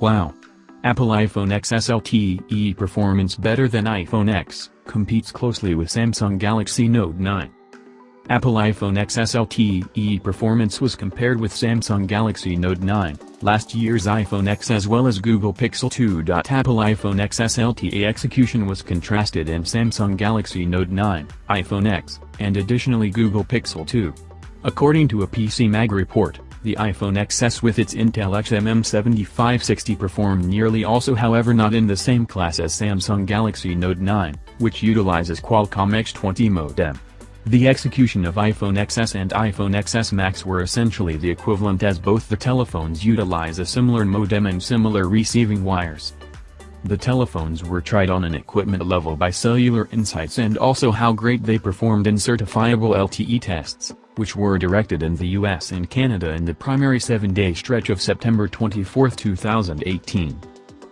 Wow. Apple iPhone XS LTE performance better than iPhone X, competes closely with Samsung Galaxy Note 9. Apple iPhone XS LTE performance was compared with Samsung Galaxy Note 9, last year's iPhone X as well as Google Pixel 2. Apple iPhone XS LTE execution was contrasted in Samsung Galaxy Note 9, iPhone X, and additionally Google Pixel 2. According to a PC Mag report, the iPhone XS with its Intel XMM 7560 performed nearly also however not in the same class as Samsung Galaxy Note 9, which utilizes Qualcomm X20 modem. The execution of iPhone XS and iPhone XS Max were essentially the equivalent as both the telephones utilize a similar modem and similar receiving wires. The telephones were tried on an equipment level by Cellular Insights and also how great they performed in certifiable LTE tests, which were directed in the US and Canada in the primary 7-day stretch of September 24, 2018.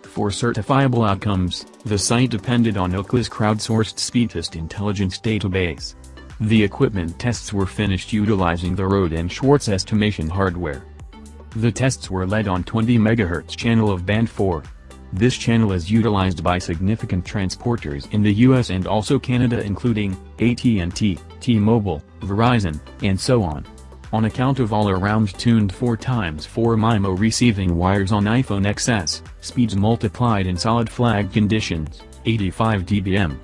For certifiable outcomes, the site depended on Ookla's crowdsourced speedtest intelligence database. The equipment tests were finished utilizing the Rohde and Schwarz estimation hardware. The tests were led on 20 MHz channel of band 4. This channel is utilized by significant transporters in the US and also Canada including, AT&T, T-Mobile, Verizon, and so on. On account of all-around tuned 4x4 MIMO receiving wires on iPhone XS, speeds multiplied in solid flag conditions, 85 dBm.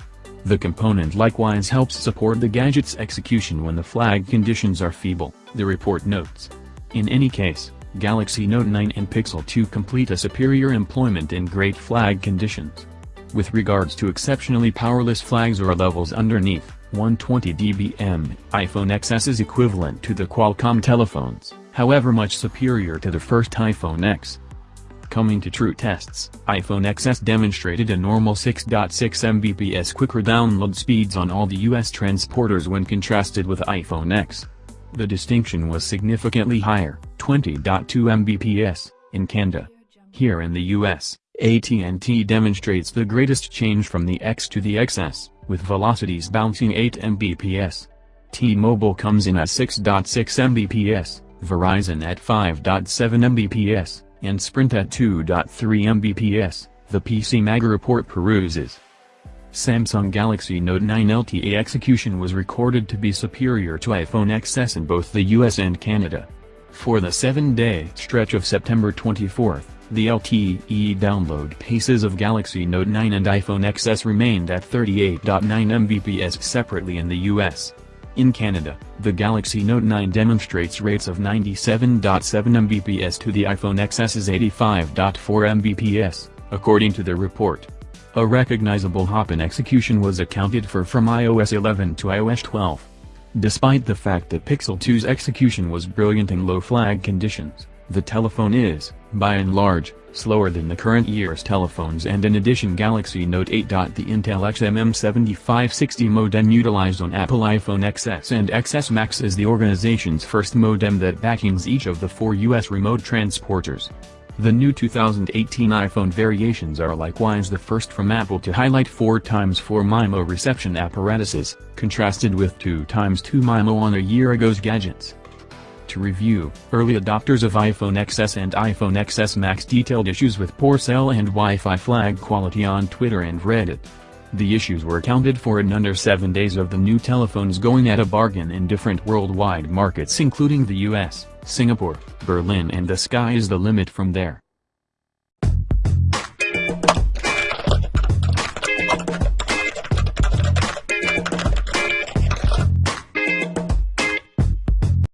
The component likewise helps support the gadget's execution when the flag conditions are feeble, the report notes. In any case, Galaxy Note 9 and Pixel 2 complete a superior employment in great flag conditions. With regards to exceptionally powerless flags or levels underneath 120 dBm, iPhone XS is equivalent to the Qualcomm telephones, however much superior to the first iPhone X. Coming to true tests, iPhone XS demonstrated a normal 6.6 Mbps quicker download speeds on all the US transporters when contrasted with iPhone X. The distinction was significantly higher, 20.2 Mbps, in Canada. Here in the US, AT&T demonstrates the greatest change from the X to the XS, with velocities bouncing 8 Mbps. T-Mobile comes in at 6.6 Mbps, Verizon at 5.7 Mbps, and Sprint at 2.3 Mbps, the PC Mag report peruses. Samsung Galaxy Note 9 LTE execution was recorded to be superior to iPhone XS in both the US and Canada. For the 7-day stretch of September 24, the LTE download paces of Galaxy Note 9 and iPhone XS remained at 38.9 Mbps separately in the US. In Canada, the Galaxy Note 9 demonstrates rates of 97.7 Mbps to the iPhone XS's 85.4 Mbps, according to the report. A recognizable hop in execution was accounted for from iOS 11 to iOS 12. Despite the fact that Pixel 2's execution was brilliant in low flag conditions, the telephone is, by and large, slower than the current year's telephones and in addition Galaxy Note 8. The Intel XMM 7560 modem utilized on Apple iPhone XS and XS Max is the organization's first modem that backings each of the four US remote transporters. The new 2018 iPhone variations are likewise the first from Apple to highlight 4x4 MIMO reception apparatuses, contrasted with 2x2 MIMO on a year ago's gadgets. To review, early adopters of iPhone XS and iPhone XS Max detailed issues with poor cell and Wi-Fi flag quality on Twitter and Reddit. The issues were accounted for in under 7 days of the new telephones going at a bargain in different worldwide markets including the US, Singapore, Berlin and the sky is the limit from there.